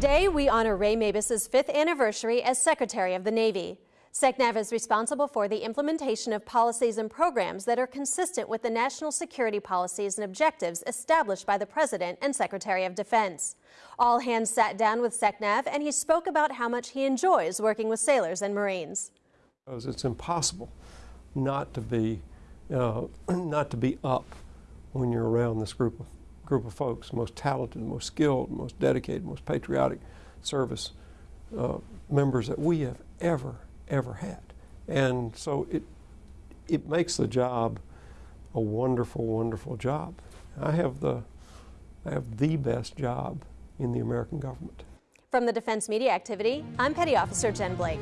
Today, we honor Ray Mabus's fifth anniversary as Secretary of the Navy. SecNav is responsible for the implementation of policies and programs that are consistent with the national security policies and objectives established by the President and Secretary of Defense. All hands sat down with SecNav and he spoke about how much he enjoys working with sailors and Marines. It's impossible not to be, uh, not to be up when you're around this group of, group of folks, most talented, most skilled, most dedicated, most patriotic service uh, members that we have ever, ever had. And so it, it makes the job a wonderful, wonderful job. I have the, I have the best job in the American government. From the Defense Media Activity, I'm Petty Officer Jen Blake.